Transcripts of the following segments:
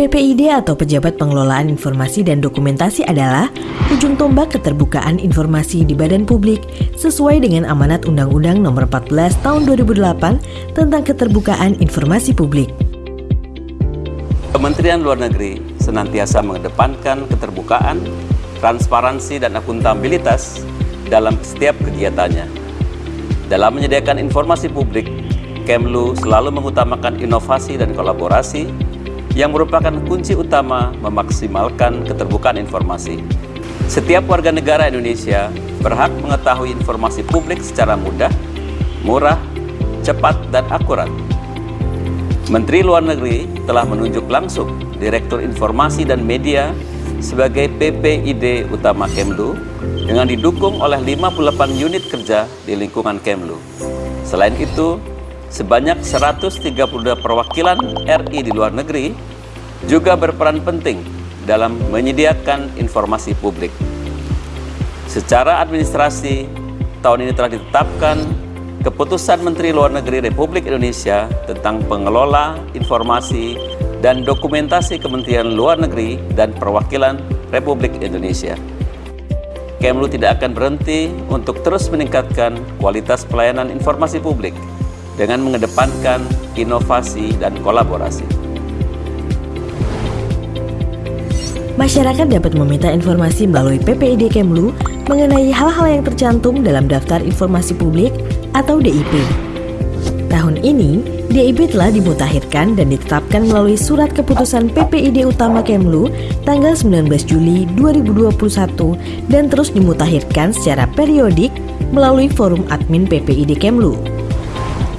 PPID atau Pejabat Pengelolaan Informasi dan Dokumentasi adalah ujung tombak keterbukaan informasi di badan publik sesuai dengan amanat Undang-Undang Nomor 14 Tahun 2008 tentang keterbukaan informasi publik. Kementerian Luar Negeri senantiasa mengedepankan keterbukaan, transparansi, dan akuntabilitas dalam setiap kegiatannya. Dalam menyediakan informasi publik, Kemlu selalu mengutamakan inovasi dan kolaborasi yang merupakan kunci utama memaksimalkan keterbukaan informasi. Setiap warga negara Indonesia berhak mengetahui informasi publik secara mudah, murah, cepat, dan akurat. Menteri Luar Negeri telah menunjuk langsung Direktur Informasi dan Media sebagai PPID utama Kemlu dengan didukung oleh 58 unit kerja di lingkungan Kemlu. Selain itu, sebanyak 132 perwakilan RI di luar negeri juga berperan penting dalam menyediakan informasi publik. Secara administrasi, tahun ini telah ditetapkan Keputusan Menteri Luar Negeri Republik Indonesia tentang pengelola informasi dan dokumentasi Kementerian Luar Negeri dan Perwakilan Republik Indonesia. Kemlu tidak akan berhenti untuk terus meningkatkan kualitas pelayanan informasi publik dengan mengedepankan inovasi dan kolaborasi. Masyarakat dapat meminta informasi melalui PPID Kemlu mengenai hal-hal yang tercantum dalam Daftar Informasi Publik atau DIP. Tahun ini, DIP telah dimutakhirkan dan ditetapkan melalui Surat Keputusan PPID Utama Kemlu tanggal 19 Juli 2021 dan terus dimutakhirkan secara periodik melalui Forum Admin PPID Kemlu.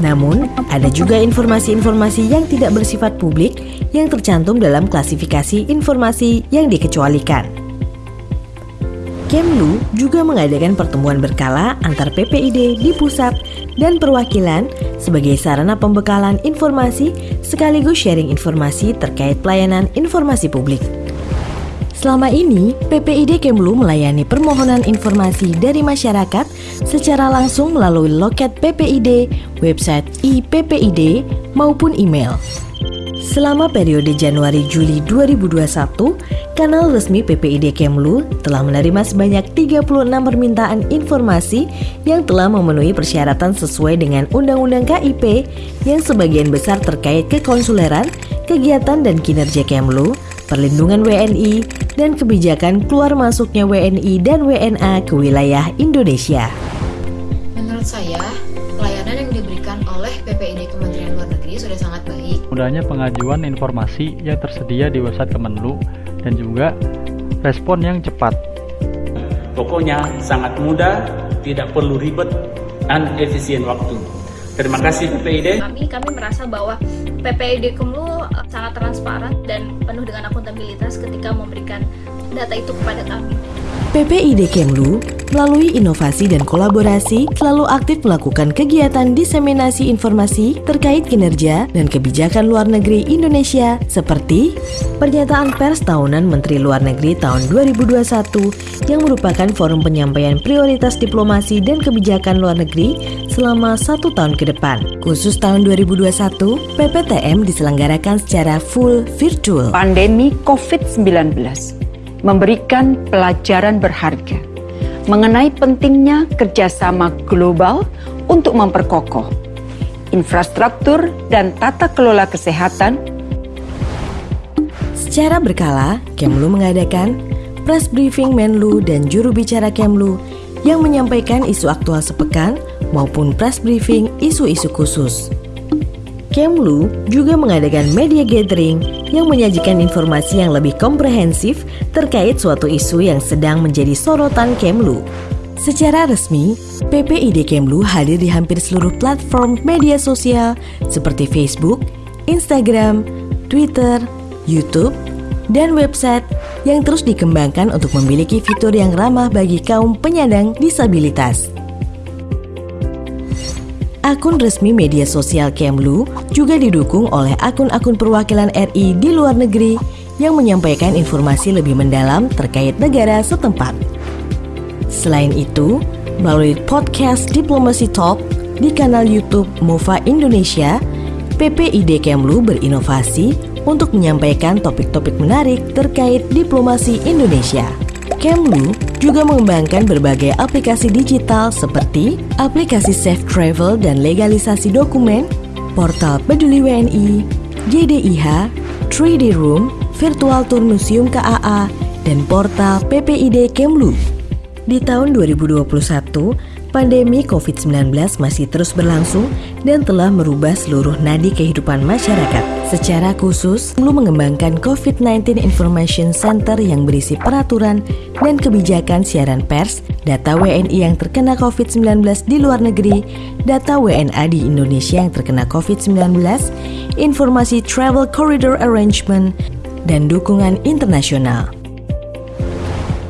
Namun, ada juga informasi-informasi yang tidak bersifat publik yang tercantum dalam klasifikasi informasi yang dikecualikan. Kemlu juga mengadakan pertemuan berkala antar PPID di pusat dan perwakilan sebagai sarana pembekalan informasi sekaligus sharing informasi terkait pelayanan informasi publik. Selama ini, PPID Kemlu melayani permohonan informasi dari masyarakat secara langsung melalui loket PPID, website iPPID, maupun email. Selama periode Januari-Juli 2021, kanal resmi PPID Kemlu telah menerima sebanyak 36 permintaan informasi yang telah memenuhi persyaratan sesuai dengan Undang-Undang KIP yang sebagian besar terkait kekonsuleran, kegiatan dan kinerja Kemlu, perlindungan WNI, dan kebijakan keluar masuknya WNI dan WNA ke wilayah Indonesia. Menurut saya, pelayanan yang diberikan oleh PPID Kementerian Luar Negeri sudah sangat baik. Mudahnya pengajuan informasi yang tersedia di website Kemenlu dan juga respon yang cepat. Pokoknya sangat mudah, tidak perlu ribet, dan efisien waktu. Terima kasih PPID. Kami kami merasa bahwa PPID Kemlu transparan dan penuh dengan akuntabilitas ketika memberikan data itu kepada kami. PPID Kemlu melalui inovasi dan kolaborasi selalu aktif melakukan kegiatan diseminasi informasi terkait kinerja dan kebijakan luar negeri Indonesia seperti pernyataan pers tahunan Menteri Luar Negeri tahun 2021 yang merupakan forum penyampaian prioritas diplomasi dan kebijakan luar negeri selama satu tahun ke depan. Khusus tahun 2021, PPTM diselenggarakan secara full virtual. Pandemi COVID-19 memberikan pelajaran berharga mengenai pentingnya kerjasama global untuk memperkokoh infrastruktur dan tata kelola kesehatan. Secara berkala, Kemlu mengadakan press briefing Menlu dan juru bicara Kemlu yang menyampaikan isu aktual sepekan maupun press briefing isu-isu khusus. Kemlu juga mengadakan media gathering yang menyajikan informasi yang lebih komprehensif terkait suatu isu yang sedang menjadi sorotan Kemlu. Secara resmi, PPID Kemlu hadir di hampir seluruh platform media sosial seperti Facebook, Instagram, Twitter, YouTube, dan website yang terus dikembangkan untuk memiliki fitur yang ramah bagi kaum penyandang disabilitas. Akun resmi media sosial Kemlu juga didukung oleh akun-akun perwakilan RI di luar negeri yang menyampaikan informasi lebih mendalam terkait negara setempat. Selain itu, melalui podcast Diplomacy Talk di kanal YouTube MOVA Indonesia, PPID Kemlu berinovasi untuk menyampaikan topik-topik menarik terkait diplomasi Indonesia. Kemlu juga mengembangkan berbagai aplikasi digital seperti aplikasi Safe Travel dan legalisasi dokumen, portal Peduli WNI, JDIH, 3D Room, virtual tour museum KAA, dan portal PPID Kemlu. Di tahun 2021, pandemi COVID-19 masih terus berlangsung dan telah merubah seluruh nadi kehidupan masyarakat. Secara khusus, Kemlu mengembangkan COVID-19 Information Center yang berisi peraturan dan kebijakan siaran pers, data WNI yang terkena COVID-19 di luar negeri, data WNA di Indonesia yang terkena COVID-19, informasi travel corridor arrangement, dan dukungan internasional.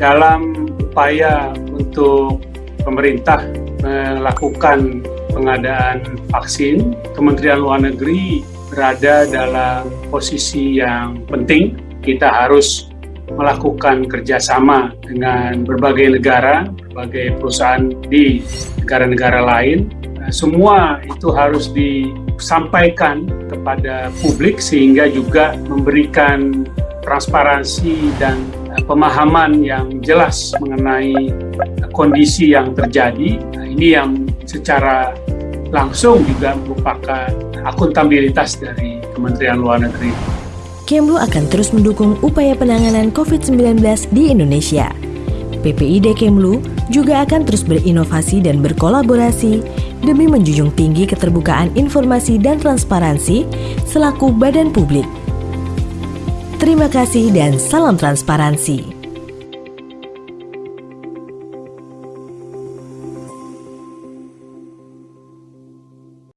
Dalam upaya untuk pemerintah melakukan pengadaan vaksin, Kementerian Luar Negeri berada dalam posisi yang penting. Kita harus melakukan kerjasama dengan berbagai negara, berbagai perusahaan di negara-negara lain. Semua itu harus disampaikan kepada publik sehingga juga memberikan transparansi dan pemahaman yang jelas mengenai kondisi yang terjadi. Nah, ini yang secara langsung juga merupakan akuntabilitas dari Kementerian Luar Negeri. Kemlu akan terus mendukung upaya penanganan COVID-19 di Indonesia. PPID Kemlu juga akan terus berinovasi dan berkolaborasi demi menjunjung tinggi keterbukaan informasi dan transparansi selaku badan publik. Terima kasih dan salam transparansi.